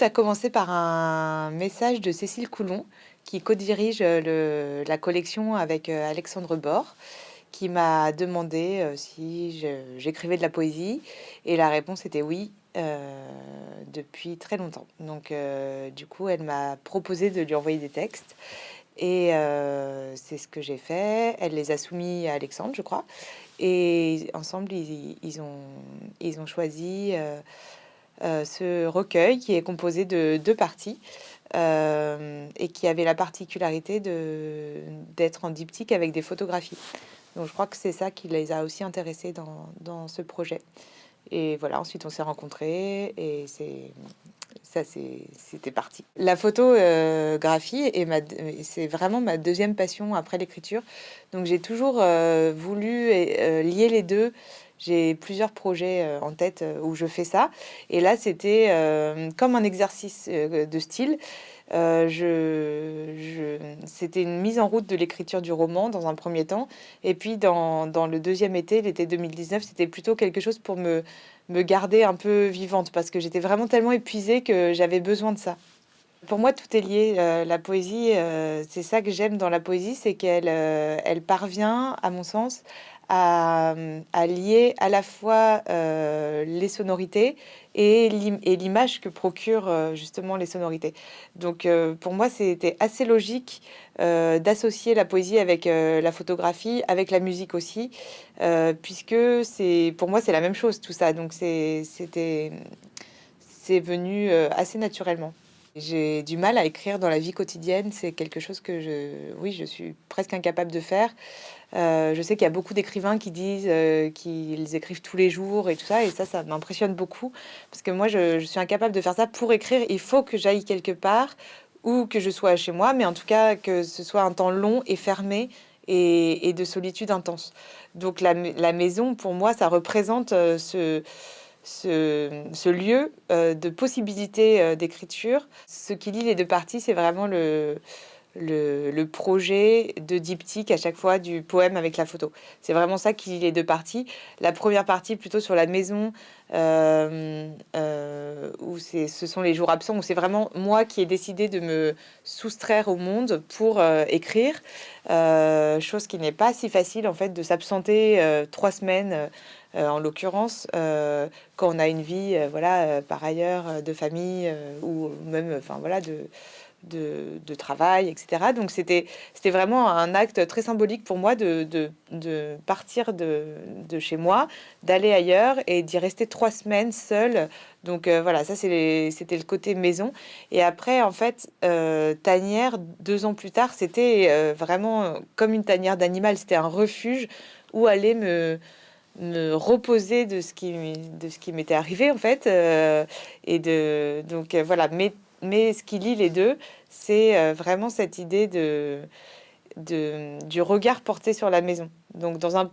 a commencé par un message de Cécile Coulon, qui co-dirige la collection avec Alexandre Bord, qui m'a demandé si j'écrivais de la poésie. Et la réponse était oui, depuis très longtemps. Donc, du coup, elle m'a proposé de lui envoyer des textes. Et c'est ce que j'ai fait. Elle les a soumis à Alexandre, je crois. Et ensemble, ils ont choisi ce recueil qui est composé de deux parties et qui avait la particularité d'être en diptyque avec des photographies. Donc je crois que c'est ça qui les a aussi intéressés dans, dans ce projet. Et voilà, ensuite on s'est rencontrés et c'est ça c'était parti. La photographie c'est vraiment ma deuxième passion après l'écriture. Donc j'ai toujours euh, voulu euh, lier les deux. J'ai plusieurs projets euh, en tête où je fais ça. Et là, c'était comme un exercice de style. c'était une mise en route de l'écriture du roman dans un premier temps. Et puis dans, le deuxième été, l'été 2019, c'était plutôt quelque chose pour me garder un peu vivante parce que j'étais vraiment tellement épuisée que j'avais besoin de ça. Pour moi, tout est lié. Euh, la poésie, euh, c'est ça que j'aime dans la poésie, c'est qu'elle euh, elle parvient, à mon sens, à, lier à la fois les sonorités et l'image que procurent justement les sonorités. Donc pour moi, c'était assez logique d'associer la poésie avec la photographie, avec la musique aussi, puisque pour moi c'est la même chose tout ça. Donc c'était c'est venu assez naturellement. J'ai du mal à écrire dans la vie quotidienne. C'est quelque chose que je, oui, je suis presque incapable de faire. Euh, je sais qu'il y a beaucoup d'écrivains qui disent euh, qu'ils écrivent tous les jours et tout ça, et ça, ça m'impressionne beaucoup parce que moi, je, suis incapable de faire ça pour écrire. Il faut que j'aille quelque part ou que je sois chez moi, mais en tout cas que ce soit un temps long et fermé et, de solitude intense. Donc la, maison, pour moi, ça représente euh, ce ce, lieu euh, de possibilité euh, d'écriture. Ce qui lie les deux parties, c'est vraiment le, le, projet de diptyque à chaque fois du poème avec la photo. C'est vraiment ça qui les deux parties. La première partie plutôt sur la maison, euh, où ce sont les jours absents, où c'est vraiment moi qui ai décidé de me soustraire au monde pour écrire. chose qui n'est pas si facile en fait de s'absenter trois semaines euh, en l'occurrence, euh, quand on a une vie, euh, voilà, par ailleurs, de famille ou même, enfin voilà, de, de, travail, etc. Donc c'était vraiment un acte très symbolique pour moi de, de, partir de, chez moi, d'aller ailleurs et d'y rester trois semaines seule. Donc voilà, ça c'était le côté maison. Et après, en fait, tanière, deux ans plus tard, c'était vraiment comme une tanière d'animal, c'était un refuge où aller me me reposer de ce qui de ce qui m'était arrivé en fait euh, et de donc euh, voilà mais mais ce qui lie les deux c'est euh, vraiment cette idée de, du regard porté sur la maison donc dans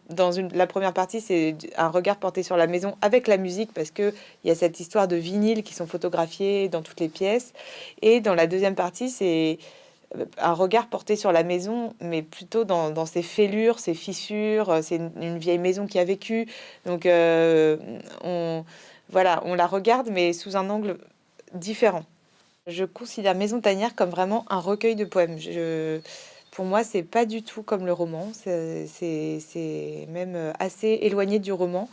la première partie c'est un regard porté sur la maison avec la musique parce que il y a cette histoire de vinyle qui sont photographiés dans toutes les pièces et dans la deuxième partie c'est un regard porté sur la maison, mais plutôt dans, ses fêlures, ses fissures. Euh, c'est une, vieille maison qui a vécu. Donc, euh, on, voilà, on la regarde, mais sous un angle différent. Je considère Maison Tanière comme vraiment un recueil de poèmes. Pour moi, c'est pas du tout comme le roman. C'est même assez éloigné du roman.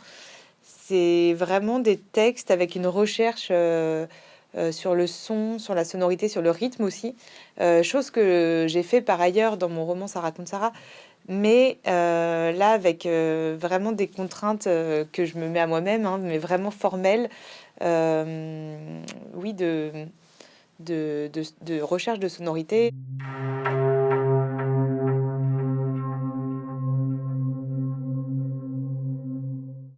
C'est vraiment des textes avec une recherche. Euh, euh, sur le son, sur la sonorité, sur le rythme aussi. Euh, chose que j'ai fait par ailleurs dans mon roman Ça raconte Sarah. Mais là, avec vraiment des contraintes que je me mets à moi-même, hein, mais vraiment formelles, oui, de, de, recherche de sonorité.